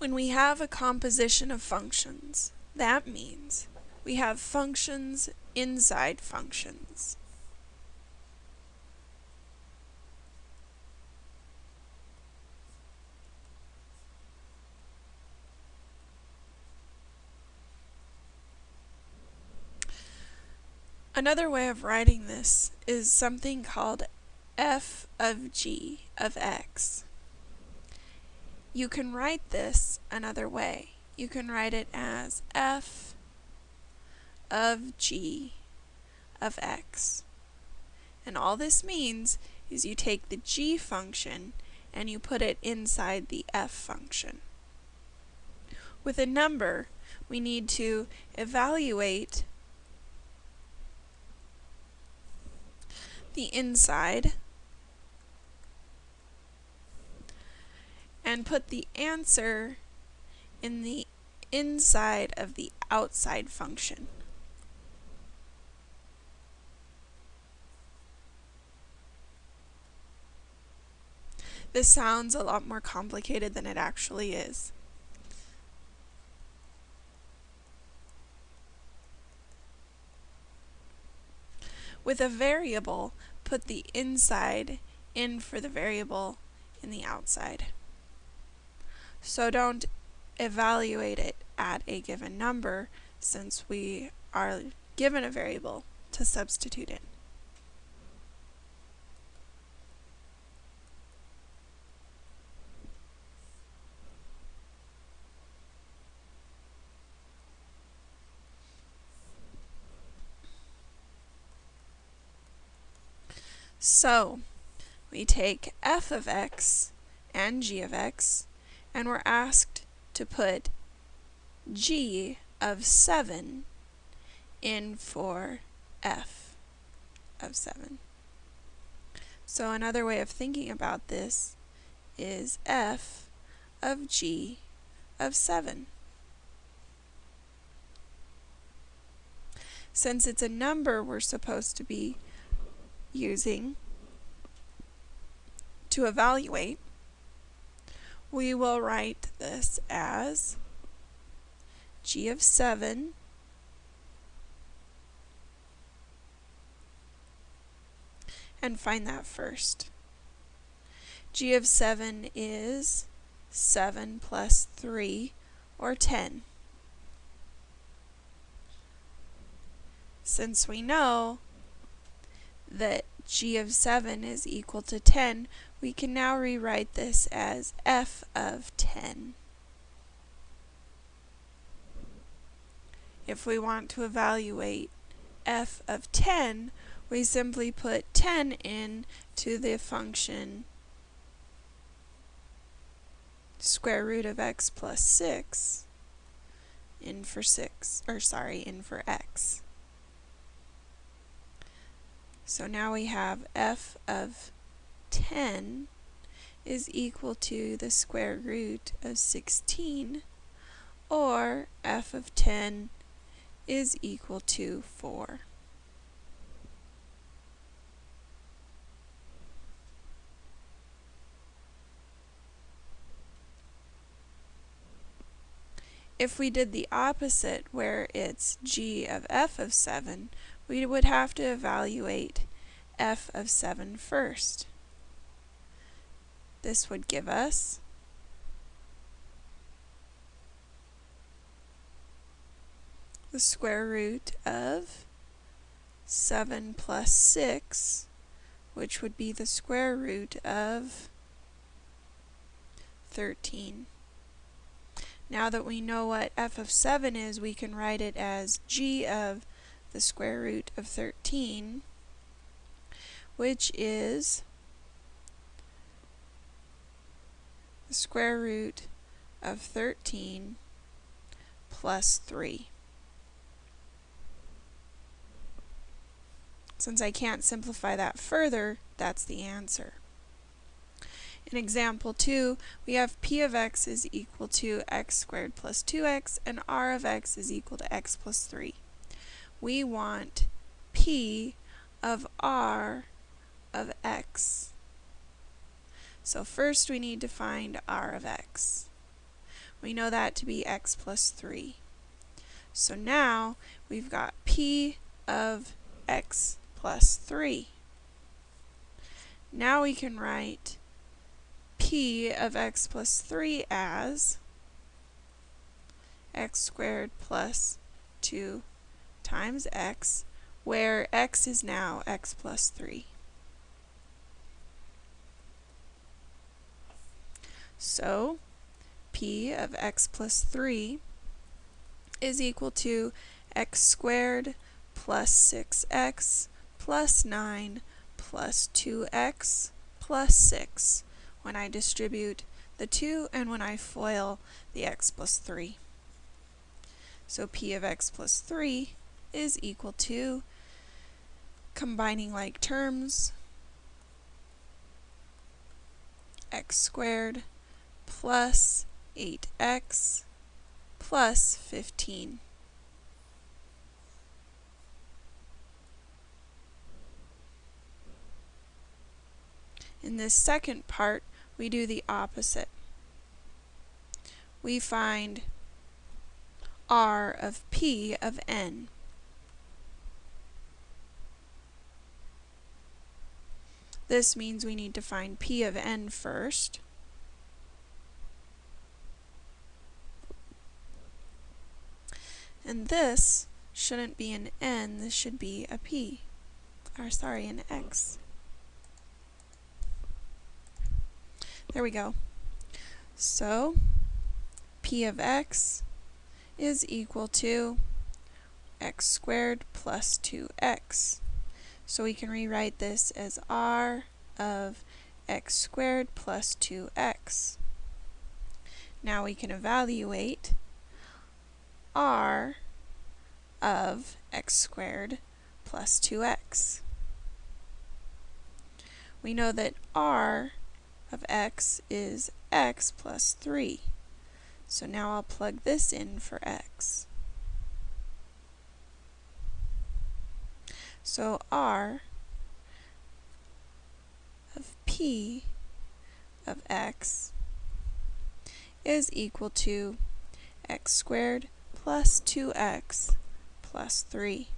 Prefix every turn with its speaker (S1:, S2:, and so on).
S1: When we have a composition of functions, that means we have functions inside functions. Another way of writing this is something called f of g of x. You can write this another way. You can write it as f of g of x. And all this means is you take the g function and you put it inside the f function. With a number, we need to evaluate the inside and put the answer in the inside of the outside function. This sounds a lot more complicated than it actually is. With a variable, put the inside in for the variable in the outside. So don't evaluate it at a given number since we are given a variable to substitute in. So, we take f of x and g of x, and we're asked to put g of 7 in for f of 7. So another way of thinking about this is f of g of 7. Since it's a number we're supposed to be using to evaluate, we will write this as g of 7 and find that first. g of 7 is 7 plus 3 or 10. Since we know that g of 7 is equal to 10, we can now rewrite this as f of 10. If we want to evaluate f of 10, we simply put 10 in to the function square root of x plus 6 in for 6, or sorry, in for x. So now we have f of 10 is equal to the square root of 16, or f of 10 is equal to 4. If we did the opposite, where it's g of f of 7, we would have to evaluate f of 7 first. This would give us the square root of 7 plus 6, which would be the square root of 13. Now that we know what f of 7 is, we can write it as g of the square root of 13, which is the square root of 13 plus 3. Since I can't simplify that further, that's the answer. In example 2, we have p of x is equal to x squared plus 2x, and r of x is equal to x plus 3 we want p of r of x. So first we need to find r of x. We know that to be x plus 3. So now we've got p of x plus 3. Now we can write p of x plus 3 as x squared plus 2 times x, where x is now x plus 3. So, p of x plus 3 is equal to x squared plus 6x plus 9 plus 2x plus 6 when I distribute the 2 and when I FOIL the x plus 3. So p of x plus 3 is equal to, combining like terms, x squared plus 8x plus 15. In this second part, we do the opposite. We find r of p of n. This means we need to find p of n first. And this shouldn't be an n, this should be a p. Or sorry, an x. There we go. So, p of x is equal to x squared plus 2x. So we can rewrite this as r of x squared plus 2x. Now we can evaluate r of x squared plus 2x. We know that r of x is x plus 3. So now I'll plug this in for x. So r of p of x is equal to x squared plus 2x plus 3.